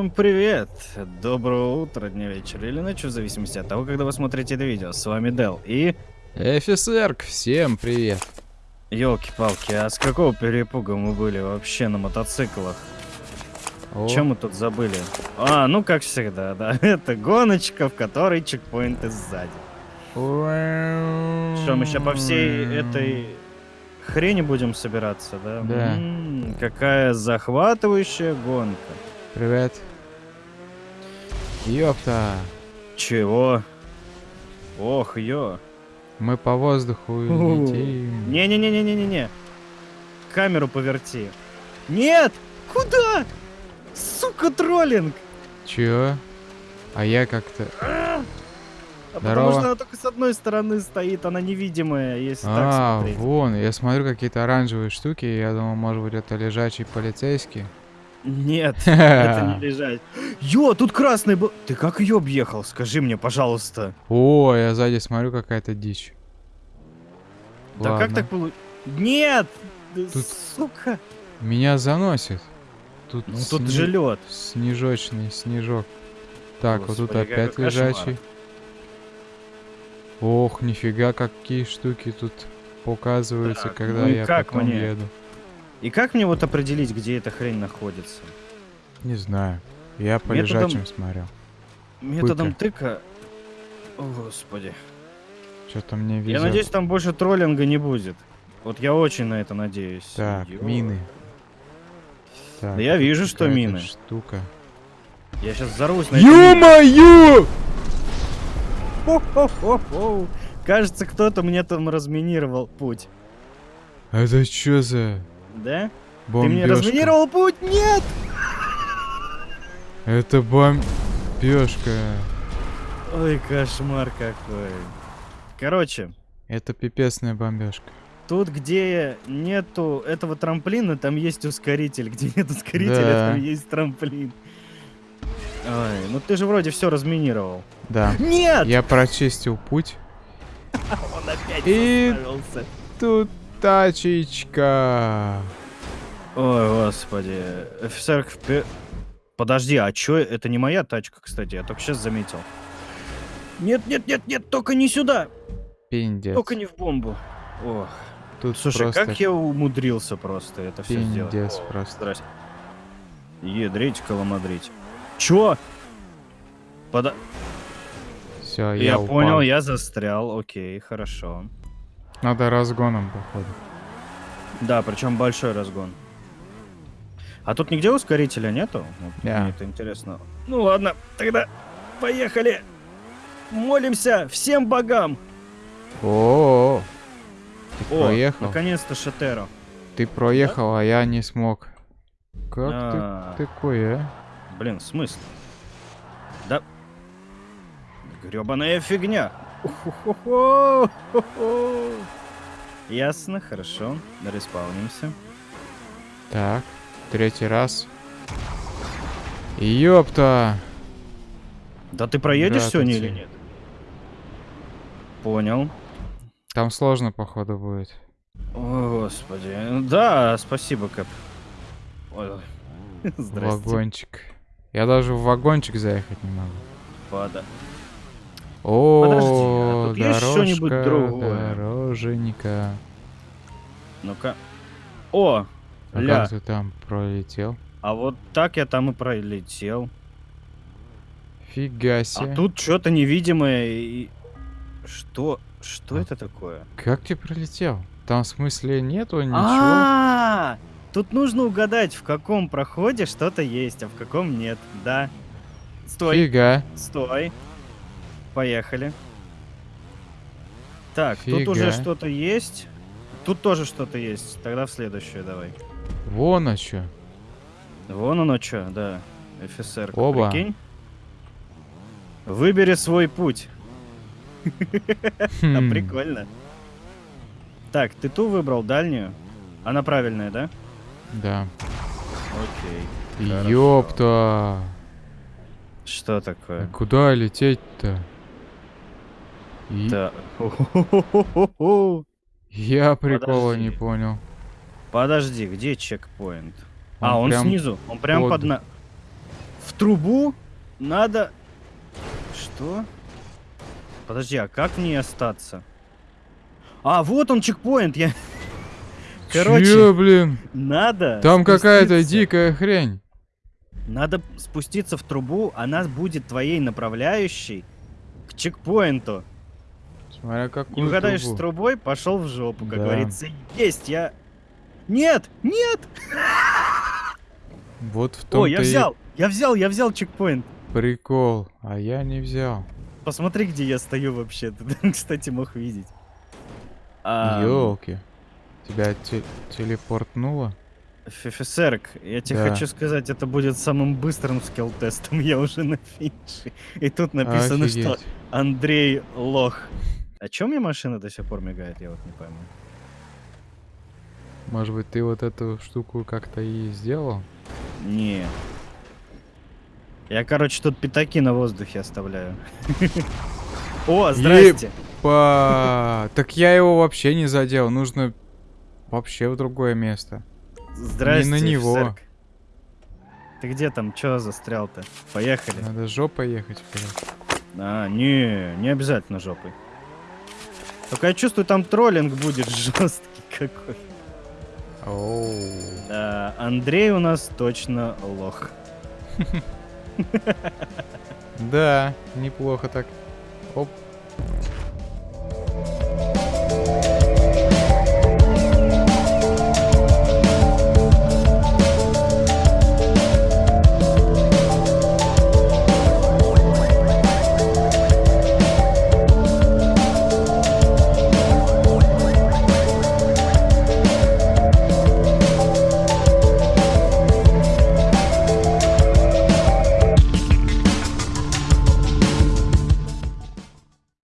Всем привет! Доброго утра, дня, вечера или ночи, в зависимости от того, когда вы смотрите это видео. С вами Дел и... Эфисерк, всем привет. Ёлки-палки, а с какого перепуга мы были вообще на мотоциклах? О, Чем мы тут забыли? А, ну как всегда, да. Это гоночка, в которой чекпоинты сзади. Что, мы сейчас по всей этой хрени будем собираться, да? Да. М, какая захватывающая гонка. Привет. Ёпта. Чего? Ох, ё. Мы по воздуху летим. Не-не-не-не-не-не-не. Камеру поверти. Нет! Куда? Сука, троллинг! Чё? А я как-то... А потому Здорово. что она только с одной стороны стоит, она невидимая, если так А, смотреть. вон, я смотрю какие-то оранжевые штуки, я думал, может быть, это лежачий полицейский. Нет, это не лежать. Ё, тут красный был. Ты как ее объехал? Скажи мне, пожалуйста. О, я сзади смотрю, какая-то дичь. Да как Ладно. так получилось? Нет! Тут- Сука! Меня заносит. Тут, Ну тут сни- же лед. Снежочный снежок. Так, вот тут Господи, опять какой кошмар. лежачий. Ох, нифига, какие штуки тут показываются, Так, когда ну я как потом мне? еду. И как мне вот определить, где эта хрень находится? Не знаю. Я по Методом- лежачим смотрел. Методом тыка. О, господи. Что-то мне везет. Я надеюсь, там больше троллинга не будет. Вот я очень на это надеюсь. Так, Ё. мины. Так, Да я вижу, что мины. Штука. Я сейчас взорвусь на. Ё-моё! Кажется, кто-то мне там разминировал путь. Это что за Да? Ты бомбёжка? мне разминировал путь? Нет! Это бомбёжка. Ой, кошмар какой. Короче, Это пипецная бомбежка. тут, где нету этого трамплина, там есть ускоритель. Где нет ускорителя, Да. там есть трамплин. Ой, ну ты же вроде все разминировал. Да. Нет! Я прочистил путь. Он опять И-. Тут тачечка. Ой, господи. Офицер Подожди, а чё? Это не моя тачка, кстати, я только сейчас заметил. Нет, нет, нет, нет, только не сюда. Пиндец. Только не в бомбу. Ох. Тут Слушай, просто как я умудрился просто это все сделать. пиндец просто. Здрасте. Ядрить, коломадрить. Чё? Пода... Все, Я, я, упал. понял, я застрял. Окей, хорошо. Надо разгоном, походу. Да, причем большой разгон. А тут нигде ускорителя нету? Вот Да. Мне это интересно. Ну ладно, тогда поехали. Молимся всем богам. О, Ты О, проехал? наконец-то Шатеро. Ты проехал, а я не смог. Как А, ты такой, а? Блин, смысл? Да. Гребаная фигня. Ясно, хорошо. Респаунимся. Так, третий раз. Ёпта! Да ты проедешь сегодня или Здравствуйте. нет? Понял. Там сложно, походу, будет. О, господи. Да, спасибо, Кэп. Ой, Здрасте. Вагончик. Я даже в вагончик заехать не могу. Пада. О, а тут есть что-нибудь дорожка, другое? Дороженька. Ну-ка. О, А ля. как ты там пролетел? А вот так я там и пролетел. Фига А себе. тут что-то невидимое и... Что? Что А. это такое? Как ты пролетел? Там в смысле нету ничего? А, тут нужно угадать, в каком проходе что-то есть, а в каком нет. Да. Стой, Фига. стой. Поехали. Так, тут уже Фига. что-то есть. Тут тоже что-то есть. Тогда в следующую давай. Вон а чё. Вон оно что, да. ФСР, Оба. прикинь. Выбери свой путь. А прикольно. Так, ты ту выбрал, дальнюю? Она правильная, да? Да. Окей. Ёпта. Что А такое? Куда лететь-то? И- Да. Я прикола не Подожди. понял. Подожди, где чекпоинт? Он а, он прям снизу. Он прям под- под на... в трубу надо... Что? Подожди, а как в ней остаться? А, вот он чекпоинт, я... Короче, Чё, блин? надо... Там какая-то дикая хрень. Надо спуститься в трубу, она будет твоей направляющей к чекпоинту. Смотря Не какую угадаешь с трубу. трубой, пошел в жопу, как Да. говорится. Есть, я... Нет, нет! Вот в О, том-то я и взял, я взял, я взял чекпоинт. прикол. А я не взял. Посмотри, где я стою вообще. Ты, кстати, мог видеть. А, Ёлки. Тебя те- телепортнуло? ФФСРК, я тебе Да. хочу сказать, это будет самым быстрым скилл-тестом. Я уже на финише. И тут написано, что Офигеть. Андрей лох. А чё мне машина до сих пор мигает, я вот не пойму. Может быть, ты вот эту штуку как-то и сделал? Не. Я, короче, тут пятаки на воздухе оставляю. О, здрасте. Так я его вообще не задел. Нужно вообще в другое место. Здрасте, на него. Ты где там? Чё застрял-то? Поехали. Надо жопой ехать. А, не, не обязательно жопой. Только я чувствую, там троллинг будет жесткий какой. Оу. Да, Андрей у нас точно лох. Да, неплохо так. Оп.